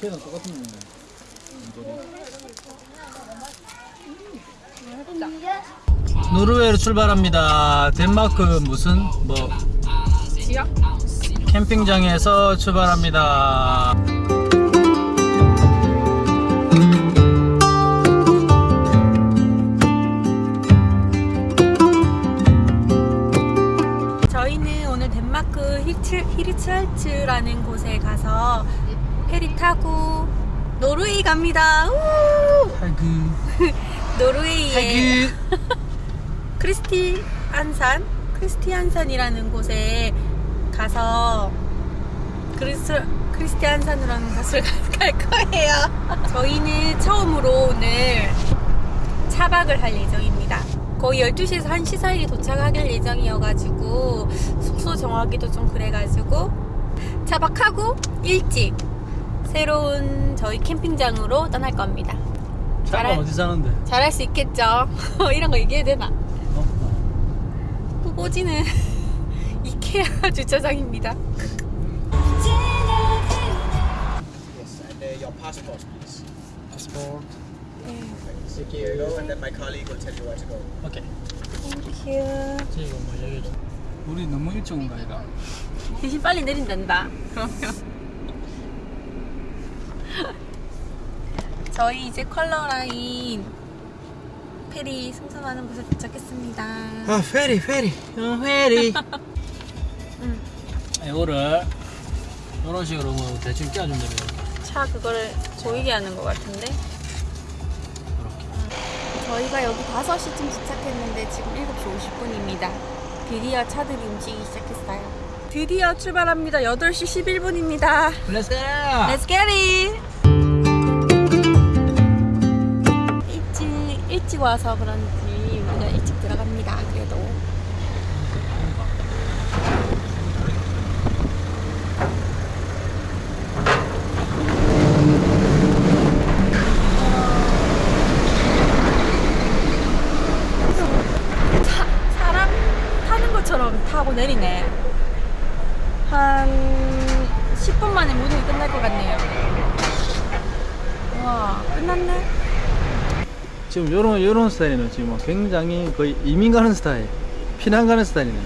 걔랑 똑같은 거 노르웨이로 출발합니다. 덴마크 무슨 뭐 지역? 캠핑장에서 출발합니다. 페리 타고 노르웨이 갑니다. 우! 하그 노르웨이의 하그 크리스티 안산 크리스티 안산이라는 곳에 가서 크리스 크리스티 안산이라는 곳을 갈 거예요. 저희는 처음으로 오늘 차박을 할 예정입니다. 거의 12시에서 1시 사이에 도착할 예정이어가지고 숙소 정하기도 좀 그래가지고 차박하고 일찍 새로운 저희 캠핑장으로 떠날 겁니다. 잘할- 어디 사는데? 잘할 수 있겠죠? 이런 거 얘기해야 되나? 어? 후보지는 이케아 주차장입니다. Yes, and uh, your passport, please. 파스포트. Thank you. And then my colleague will tell you where to go. 오케이. 땡큐. 저희가 뭐 얘기해 줘. 우리 너무 일찍 온거 아이가? 대신 빨리 내린단다. 그러면. 저희 이제 컬러라인 페리 승선하는 곳에 도착했습니다. 아 페리 페리 어 페리. 응. 이거를 이런 식으로 뭐 대충 끼워주면 됩니다. 차 그거를 보이게 하는 것 같은데. 이렇게. 저희가 여기 5시쯤 도착했는데 지금 7시 50분입니다. 드디어 차들이 움직이기 시작했어요. 드디어 출발합니다. 8시 11분입니다. Let's go. Let's get it! 일찍, 와서 그런지 우리가 일찍 들어갑니다. 그래도. 차, 사람 타는 것처럼 타고 내리네. 한 10분 만에 모든 게 끝날 것 같네요. 와, 끝났네? 지금 요런 요런 스타일이네. 지금 뭐 굉장히 거의 이민 가는 스타일, 피난 가는 스타일이네.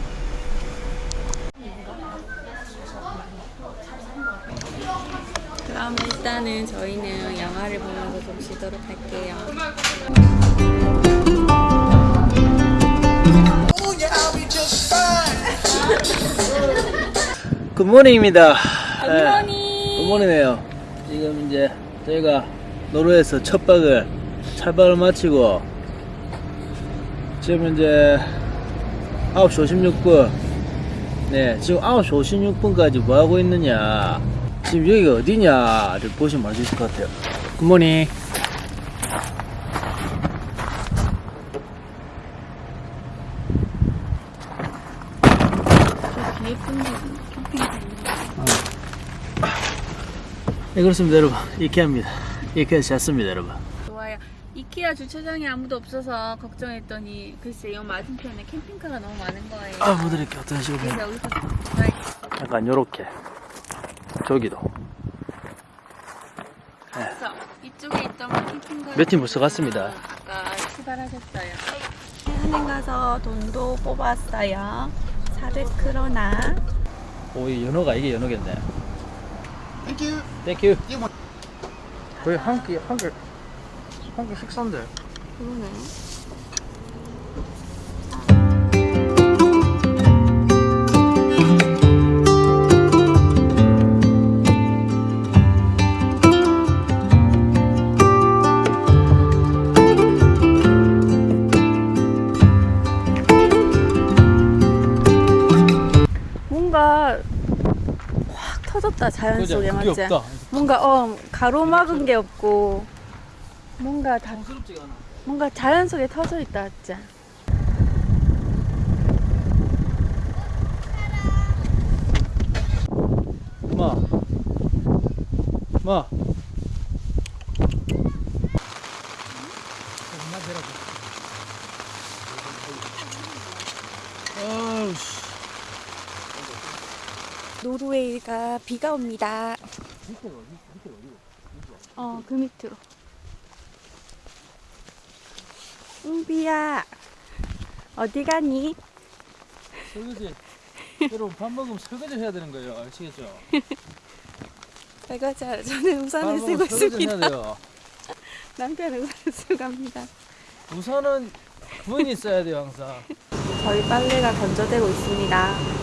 그럼 일단은 저희는 영화를 보면서 좀 쉬도록 할게요. Good morning입니다. Good morning! Good morning이에요. 지금 이제 저희가 노르웨이에서 첫 박을 차박을 마치고 지금 이제 9시 56분. 네 지금 9시 56분까지 뭐 하고 있느냐? 지금 여기가 어디냐를 보시면 알 수 있을 것 같아요. Good morning 캠핑장. 네 그렇습니다 여러분. 이케아입니다. 이케아에서 잤습니다 여러분. 이케아 주차장에 아무도 없어서 걱정했더니 글쎄 요 맞은편에 캠핑카가 너무 많은 거예요. 아 보드릴게 어떤 식으로 그래서 여기서 드라이브 약간 요렇게 저기도 그래서 이쪽에 있던 캠핑카 몇팀 벌써 갔습니다. 아까 출발하셨어요. 은행 가서 돈도 뽑았어요. 400크로나. 오이 연어가 이게 연어겠네 Thank you. Thank you 거의 한 끼 한끼 한끼 식사인데 그러네. 뭔가 확 터졌다 자연? 속에 맞지? 뭔가 어 가로막은 게 없고 뭔가 다 뭔가 자연 속에 터져 있다 진짜. 마 마. 아우씨 노르웨이가 비가 옵니다. 어, 그 밑으로. 웅비야, 어디 가니? 설거지 여러분 밥 먹으면 설거지 해야 되는 거예요 아시겠죠? 설거지 하러 저는 밥 우산을 쓰고 있습니다. 남편은 우산을 쓰고 갑니다. 우선은 부인이 써야 돼요 항상 저희 빨래가 건조되고 있습니다.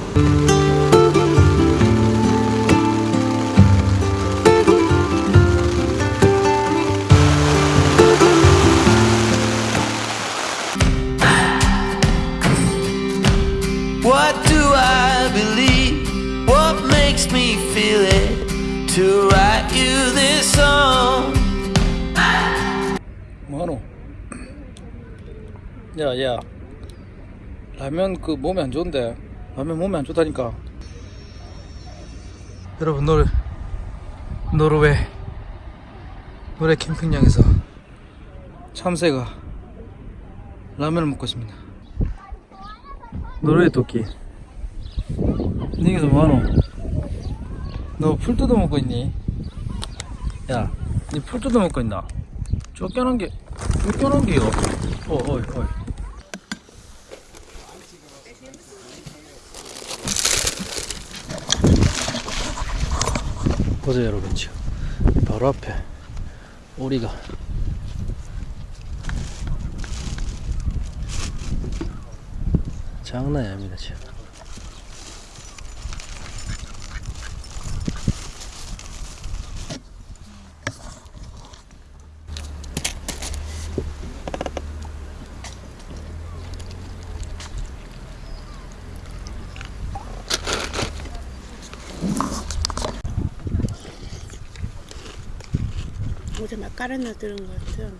야 야 라면 그 몸에 안 좋은데 라면 몸에 안 좋다니까 여러분 노르 노르웨이 노래 캠핑장에서 참새가 라면을 먹고 있습니다 노르웨이 토끼 니기서 뭐하노? 너 풀 뜯어 먹고 있니? 야, 니 풀 뜯어 먹고 있나? 쫓겨난 게 쫓겨난 게요. 어, 어이, 어이. 보세요, 여러분 지금 바로 앞에. 오리가. 장난이 아닙니다 지금. 어제 막가르나 들은 것 같아요.